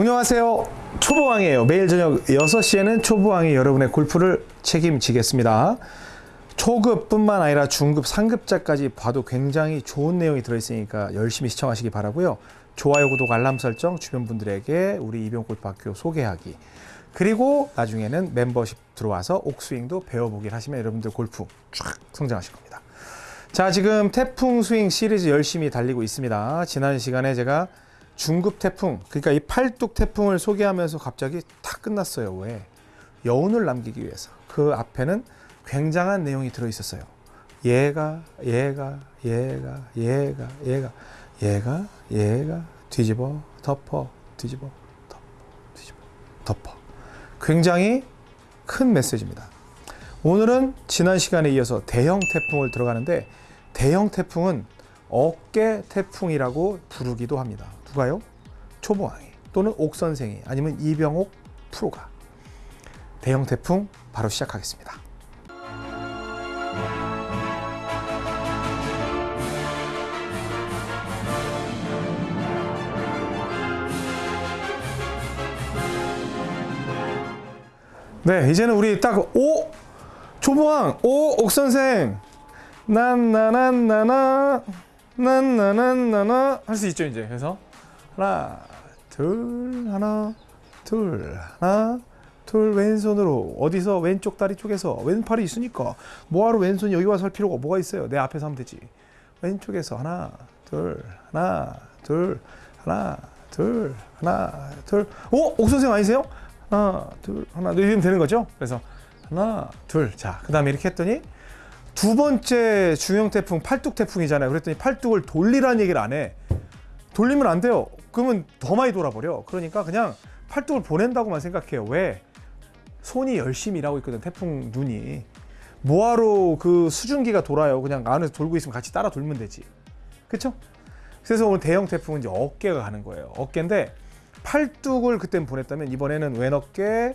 안녕하세요. 초보왕이에요. 매일 저녁 6시에는 초보왕이 여러분의 골프를 책임지겠습니다. 초급뿐만 아니라 중급, 상급자까지 봐도 굉장히 좋은 내용이 들어있으니까 열심히 시청하시기 바라고요. 좋아요, 구독, 알람 설정, 주변 분들에게 우리 이병골프 학교 소개하기. 그리고 나중에는 멤버십 들어와서 옥스윙도 배워보긴 하시면 여러분들 골프 쫙 성장하실 겁니다. 자, 지금 태풍 스윙 시리즈 열심히 달리고 있습니다. 지난 시간에 제가 중급 태풍, 그러니까 이 팔뚝 태풍을 소개하면서 갑자기 다 끝났어요. 왜? 여운을 남기기 위해서. 그 앞에는 굉장한 내용이 들어 있었어요. 얘가, 얘가, 얘가, 얘가, 얘가, 얘가, 얘가, 뒤집어, 덮어, 뒤집어, 덮어, 뒤집어, 덮어. 굉장히 큰 메시지입니다. 오늘은 지난 시간에 이어서 대형 태풍을 들어가는데 대형 태풍은 어깨 태풍이라고 부르기도 합니다. 누가요? 초보왕이 또는 옥선생이 아니면 이병옥 프로가 대형 태풍 바로 시작하겠습니다. 네, 이제는 우리 딱 오! 초보왕! 오! 옥선생! 난나난나나 난나난나나 할 수 있죠 이제 그래서 하나 둘 하나 둘 하나 둘 왼손으로 어디서 왼쪽 다리 쪽에서 왼팔이 있으니까 뭐하러 왼손이 여기 와서 할 필요가 뭐가 있어요 내 앞에서 하면 되지 왼쪽에서 하나 둘 하나 둘 하나 둘 하나 둘 오! 옥선생 아니세요? 하나 둘 하나 둘 이러면 되는 거죠 그래서 하나 둘자그 다음에 이렇게 했더니 두 번째 중형 태풍 팔뚝 태풍이잖아요. 그랬더니 팔뚝을 돌리라는 얘기를 안 해. 돌리면 안 돼요. 그러면 더 많이 돌아버려. 그러니까 그냥 팔뚝을 보낸다고만 생각해요. 왜? 손이 열심히 일하고 있거든. 태풍 눈이. 뭐하러 그 수증기가 돌아요. 그냥 안에서 돌고 있으면 같이 따라 돌면 되지. 그쵸? 그래서 오늘 대형 태풍은 이제 어깨가 가는 거예요. 어깨인데 팔뚝을 그때 보냈다면 이번에는 왼 어깨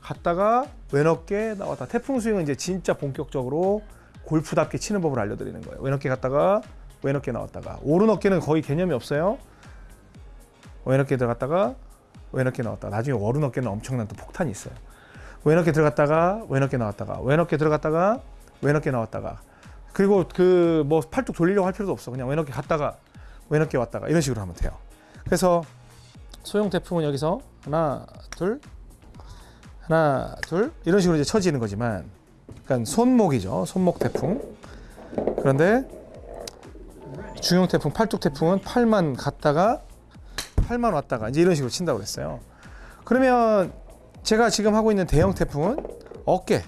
갔다가 왼 어깨 나왔다. 태풍 스윙은 이제 진짜 본격적으로 골프답게 치는 법을 알려드리는 거예요. 왼 어깨 갔다가 왼 어깨 나왔다가 오른 어깨는 거의 개념이 없어요. 왼 어깨 들어갔다가 왼 어깨 나왔다. 나중에 오른 어깨는 엄청난 또 폭탄이 있어요. 왼 어깨 들어갔다가 왼 어깨 나왔다가 왼 어깨 들어갔다가 왼 어깨 나왔다가 그리고 그 뭐 팔뚝 돌리려고 할 필요도 없어. 그냥 왼 어깨 갔다가 왼 어깨 왔다가 이런 식으로 하면 돼요. 그래서 소형 태풍은 여기서 하나 둘 하나 둘 이런 식으로 이제 쳐지는 거지만 그러니까 손목이죠. 손목 태풍. 그런데 중형 태풍, 팔뚝 태풍은 팔만 갔다가 팔만 왔다가 이제 이런 식으로 친다고 그랬어요. 그러면 제가 지금 하고 있는 대형 태풍은 어깨.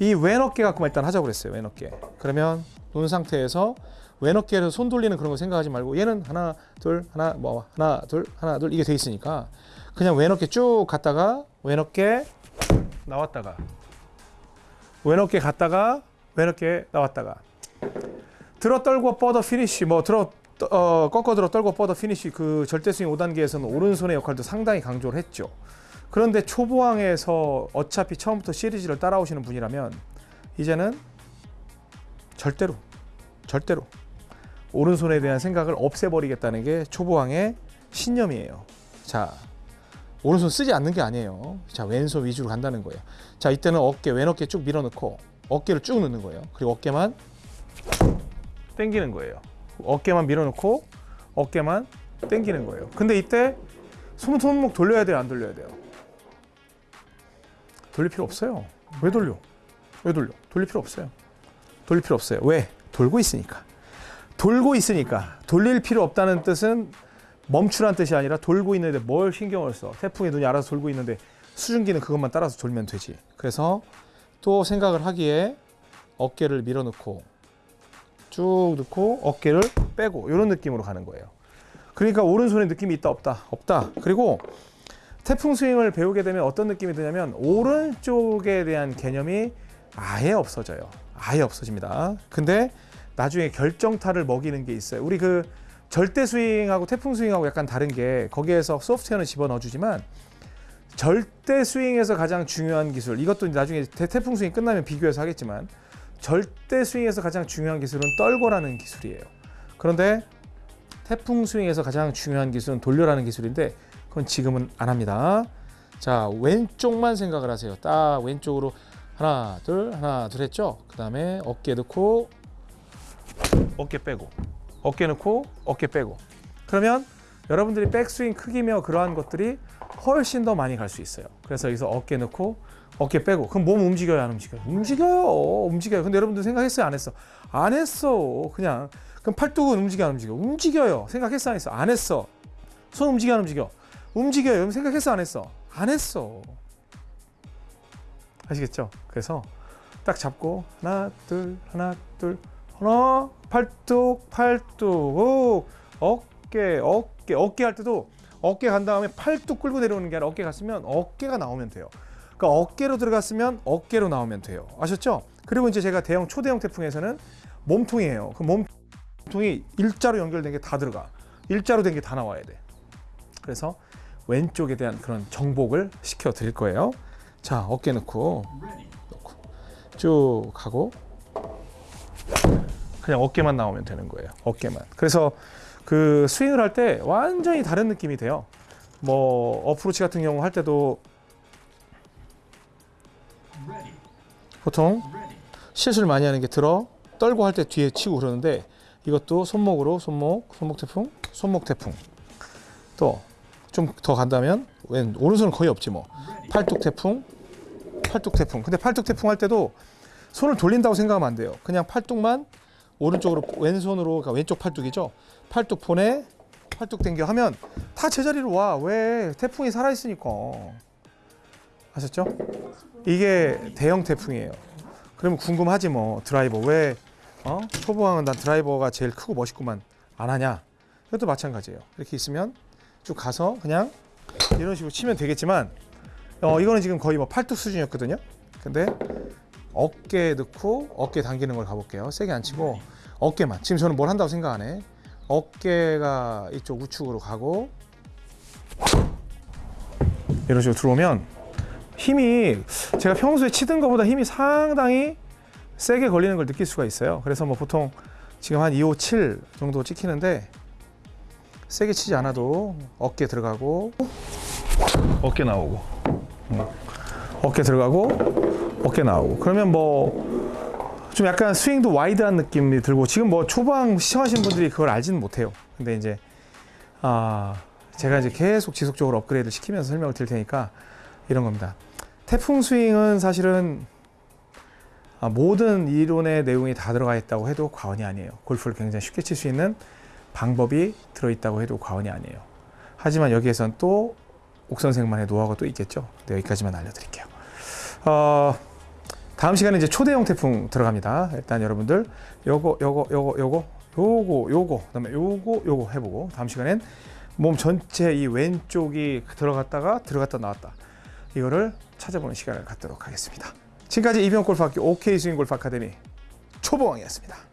이 왼 어깨 갖고 일단 하자고 그랬어요. 왼 어깨. 그러면 눈 상태에서 왼 어깨에서 손 돌리는 그런 거 생각하지 말고 얘는 하나, 둘, 하나, 뭐 하나, 둘, 하나, 둘 이게 돼 있으니까 그냥 왼 어깨 쭉 갔다가 왼 어깨 나왔다가 왼 어깨 갔다가 왼 어깨 나왔다가 들어 털고 뻗어 피니쉬 뭐 들어 어, 꺾어 들어 털고 뻗어 피니쉬 그 절대 스윙 5단계에서는 오른손의 역할도 상당히 강조를 했죠. 그런데 초보왕에서 어차피 처음부터 시리즈를 따라오시는 분이라면 이제는 절대로 절대로 오른손에 대한 생각을 없애버리겠다는 게 초보왕의 신념이에요. 자, 오른손 쓰지 않는 게 아니에요. 자, 왼손 위주로 간다는 거예요. 자, 이때는 어깨, 왼 어깨 쭉 밀어넣고 어깨를 쭉 넣는 거예요. 그리고 어깨만 당기는 거예요. 어깨만 밀어넣고 어깨만 당기는 거예요. 근데 이때 손, 손목 돌려야 돼요? 안 돌려야 돼요? 돌릴 필요 없어요. 왜 돌려? 왜 돌려? 돌릴 필요 없어요. 돌릴 필요 없어요. 왜? 돌고 있으니까. 돌고 있으니까. 돌릴 필요 없다는 뜻은 멈추란 뜻이 아니라 돌고 있는데 뭘 신경을 써. 태풍의 눈이 알아서 돌고 있는데 수증기는 그것만 따라서 돌면 되지. 그래서 또 생각을 하기에 어깨를 밀어넣고 쭉 넣고 어깨를 빼고 이런 느낌으로 가는 거예요. 그러니까 오른손에 느낌이 있다 없다 없다. 그리고 태풍 스윙을 배우게 되면 어떤 느낌이 드냐면 오른쪽에 대한 개념이 아예 없어져요. 아예 없어집니다. 근데 나중에 결정타를 먹이는 게 있어요. 우리 그 절대 스윙하고 태풍 스윙하고 약간 다른 게 거기에서 소프트웨어는 집어넣어 주지만 절대 스윙에서 가장 중요한 기술 이것도 나중에 태풍 스윙 끝나면 비교해서 하겠지만 절대 스윙에서 가장 중요한 기술은 떨고라는 기술이에요. 그런데 태풍 스윙에서 가장 중요한 기술은 돌려라는 기술인데 그건 지금은 안 합니다. 자 왼쪽만 생각을 하세요. 딱 왼쪽으로 하나 둘 하나 둘 했죠. 그 다음에 어깨 넣고 어깨 빼고 어깨 넣고 어깨 빼고 그러면 여러분들이 백스윙 크기며 그러한 것들이 훨씬 더 많이 갈 수 있어요. 그래서 여기서 어깨 넣고 어깨 빼고 그럼 몸 움직여요 안 움직여요? 움직여요 움직여요. 근데 여러분들 생각했어요 안 했어? 안 했어 그냥 그럼 팔뚝은 움직여 안 움직여? 움직여요 생각했어 안 했어? 안 했어 손 움직여 안 움직여? 움직여요 생각했어 안 했어? 안 했어 아시겠죠? 그래서 딱 잡고 하나 둘 하나 둘 하나 팔뚝 팔뚝 오, 어깨 어깨 어깨 할 때도 어깨 간 다음에 팔뚝 끌고 내려오는 게 아니라 어깨 갔으면 어깨가 나오면 돼요. 그러니까 어깨로 들어갔으면 어깨로 나오면 돼요. 아셨죠? 그리고 이제 제가 대형 초대형 태풍에서는 몸통이에요. 그 몸통이 일자로 연결된 게 다 들어가. 일자로 된 게 다 나와야 돼. 그래서 왼쪽에 대한 그런 정복을 시켜 드릴 거예요. 자, 어깨 넣고 넣고 쭉 가고 그냥 어깨만 나오면 되는 거예요. 어깨만. 그래서 그 스윙을 할 때 완전히 다른 느낌이 돼요. 뭐 어프로치 같은 경우 할 때도 보통 실수를 많이 하는 게 들어 떨고 할 때 뒤에 치고 그러는데 이것도 손목으로 손목 손목 태풍 손목 태풍. 또 좀 더 간다면 왼 오른손은 거의 없지 뭐. 팔뚝 태풍 팔뚝 태풍. 근데 팔뚝 태풍 할 때도 손을 돌린다고 생각하면 안 돼요. 그냥 팔뚝만 오른쪽으로 왼손으로 그러니까 왼쪽 팔뚝이죠. 팔뚝 보내 팔뚝 당겨 하면 다 제자리로 와. 왜? 태풍이 살아 있으니까 아셨죠? 이게 대형 태풍이에요. 그러면 궁금하지 뭐 드라이버 왜 어? 초보왕은 난 드라이버가 제일 크고 멋있구만 안 하냐? 이것도 마찬가지예요. 이렇게 있으면 쭉 가서 그냥 이런 식으로 치면 되겠지만 어, 이거는 지금 거의 뭐 팔뚝 수준이었거든요. 근데 어깨 넣고 어깨 당기는 걸 가볼게요. 세게 안 치고 어깨만. 지금 저는 뭘 한다고 생각 안 해. 어깨가 이쪽 우측으로 가고 이런 식으로 들어오면 힘이 제가 평소에 치던 것보다 힘이 상당히 세게 걸리는 걸 느낄 수가 있어요. 그래서 뭐 보통 지금 한 2, 5, 7 정도 찍히는데 세게 치지 않아도 어깨 들어가고 어깨 나오고 음. 어깨 들어가고 어깨 나오고 그러면 뭐 좀 약간 스윙도 와이드한 느낌이 들고 지금 뭐 초반 시청하시는 분들이 그걸 알지는 못해요. 근데 이제 아 제가 이제 계속 지속적으로 업그레이드 시키면서 설명을 드릴 테니까 이런 겁니다. 태풍 스윙은 사실은 아, 모든 이론의 내용이 다 들어가 있다고 해도 과언이 아니에요. 골프를 굉장히 쉽게 칠 수 있는 방법이 들어있다고 해도 과언이 아니에요. 하지만 여기에선 또 옥선생만의 노하우가 또 있겠죠. 네, 여기까지만 알려드릴게요. 어, 다음 시간에 이제 초대형 태풍 들어갑니다. 일단 여러분들 요거 요거 요거 요거 요거 요거 그다음에 요거 요거 해보고 다음 시간엔 몸 전체 이 왼쪽이 들어갔다가 들어갔다 나왔다 이거를 찾아보는 시간을 갖도록 하겠습니다. 지금까지 이병 골프학교 OK 스윙 골프 아카데미 초보왕이었습니다.